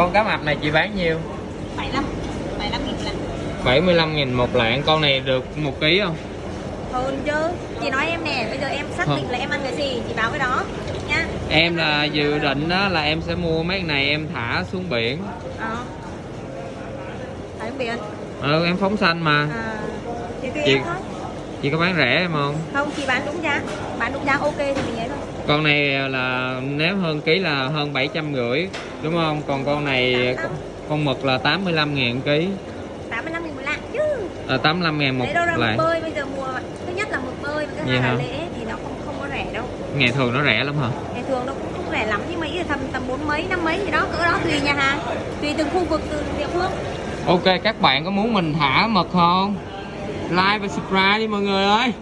con cá mập này chị bán nhiêu? 75 75 nghìn là 75 nghìn một lạng. Con này được một ký không? Hơn chứ. Chị nói em nè bây giờ em xác định là em ăn cái gì chị báo cái đó nha. Em là dự định đó là em sẽ mua mấy cái này em thả xuống biển. Ờ. Phải không biển. Ừ em phóng xanh mà. À Chị- thôi. chị có bán rẻ em không? Không chị bán đúng giá. Bán đúng giá ok thì mình ấy thôi con này là nếu hơn ký là hơn 750 đúng không? Còn con này con mực là 85 ngàn ký. 85 nghìn một lạng chứ. À, 85 ngàn một lạng. bơi bây giờ mùa thứ nhất là mực bơi và thứ hai là lễ thì nó không không có rẻ đâu. Ngày thường nó rẻ lắm hả? Ngày thường nó cũng không rẻ lắm nhưng mà ý là tầm tầm bốn mấy năm mấy gì đó cỡ đó tùy nhà hàng. Tùy từng khu vực từng địa phương. Ok các bạn có muốn mình thả mực không? Like và subscribe đi mọi người ơi